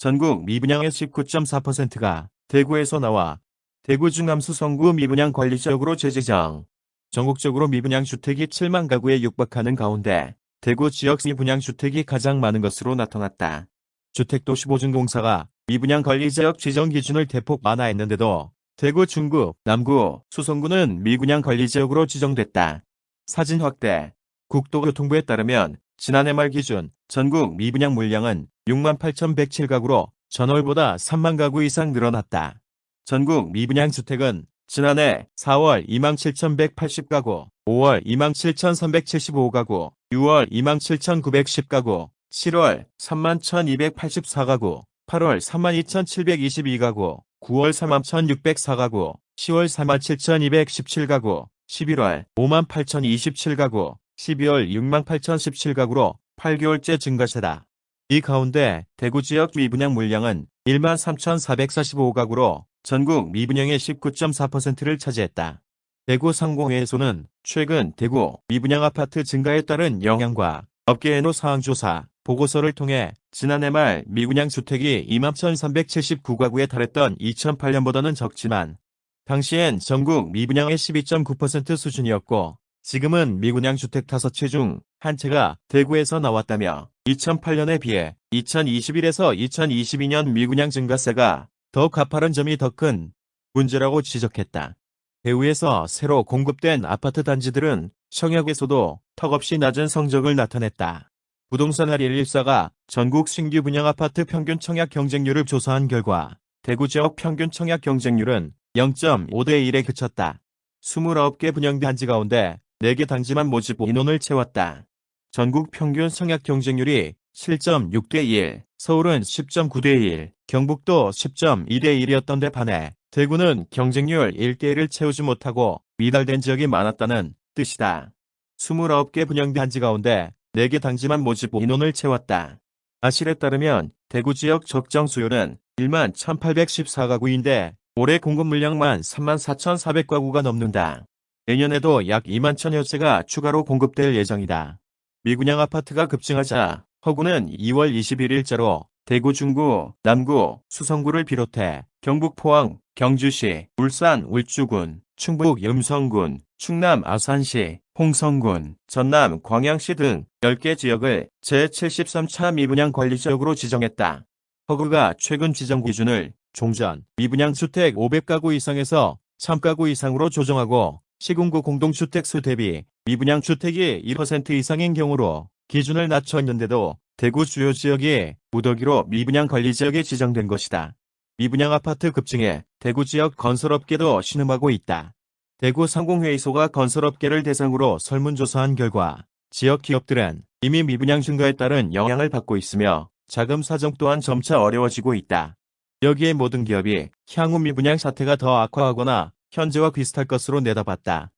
전국 미분양의 19.4%가 대구에서 나와 대구 중암 수성구 미분양 관리 지역으로 재지정. 전국적으로 미분양 주택이 7만 가구에 육박하는 가운데 대구 지역 미분양 주택이 가장 많은 것으로 나타났다. 주택도시보증공사가 미분양 관리 지역 지정 기준을 대폭 완화했는데도 대구 중구, 남구, 수성구는 미분양 관리 지역으로 지정됐다. 사진 확대 국토교통부에 따르면 지난해 말 기준 전국 미분양 물량은 68,107가구로 전월보다 3만 가구 이상 늘어났다. 전국 미분양 주택은 지난해 4월 27,180가구, 5월 27,375가구, 6월 27,910가구, 7월 31,284가구, 8월 32,722가구, 9월 31,604가구, 10월 47,217가구, 11월 58,027가구, 12월 68,017가구로 8개월째 증가세다. 이 가운데 대구 지역 미분양 물량은 13,445가구로 전국 미분양의 19.4%를 차지했다. 대구 상공회에서는 최근 대구 미분양 아파트 증가에 따른 영향과 업계 해노 사항 조사 보고서를 통해 지난해 말 미분양 주택이 21,379가구에 달했던 2008년보다는 적지만 당시엔 전국 미분양의 12.9% 수준이었고 지금은 미분양 주택 5채 중한 채가 대구에서 나왔다며 2008년에 비해 2021에서 2022년 미분양 증가세가 더 가파른 점이 더 큰 문제라고 지적했다. 대구에서 새로 공급된 아파트 단지들은 청약에서도 턱없이 낮은 성적을 나타냈다. 부동산 할114가 전국 신규 분양 아파트 평균 청약 경쟁률을 조사한 결과 대구 지역 평균 청약 경쟁률은 0.5대 1에 그쳤다. 29개 분양 단지 가운데 4개 단지만 모집 인원을 채웠다. 전국 평균 청약 경쟁률이 7.6대 1, 서울은 10.9대 1, 경북도 10.2대 1이었던 데 반해 대구는 경쟁률 1대 1을 채우지 못하고 미달된 지역이 많았다는 뜻이다. 29개 분양 단지 가운데 4개 단지만 모집 인원을 채웠다. 아실에 따르면 대구 지역 적정 수요는 1만 1814가구인데 올해 공급 물량만 3만 4,400가구가 넘는다. 내년에도 약 2만 천여 채가 추가로 공급될 예정이다. 미분양 아파트가 급증하자 허구는 2월 21일자로 대구 중구, 남구, 수성구를 비롯해 경북 포항, 경주시, 울산 울주군, 충북 염성군, 충남 아산시, 홍성군, 전남 광양시 등 10개 지역을 제73차 미분양 관리 지역으로 지정했다. 허그가 최근 지정 기준을 종전, 미분양 주택 500가구 이상에서 1000가구 이상으로 조정하고 시군구 공동주택수 대비 미분양 주택이 1% 이상인 경우로 기준을 낮췄는데도 대구 주요 지역이 무더기로 미분양 관리 지역에 지정된 것이다. 미분양 아파트 급증에 대구 지역 건설업계도 신음하고 있다. 대구 상공회의소가 건설업계를 대상으로 설문조사한 결과 지역 기업들은 이미 미분양 증가에 따른 영향을 받고 있으며 자금 사정 또한 점차 어려워지고 있다. 여기에 모든 기업이 향후 미분양 사태가 더 악화하거나 현재와 비슷할 것으로 내다봤다.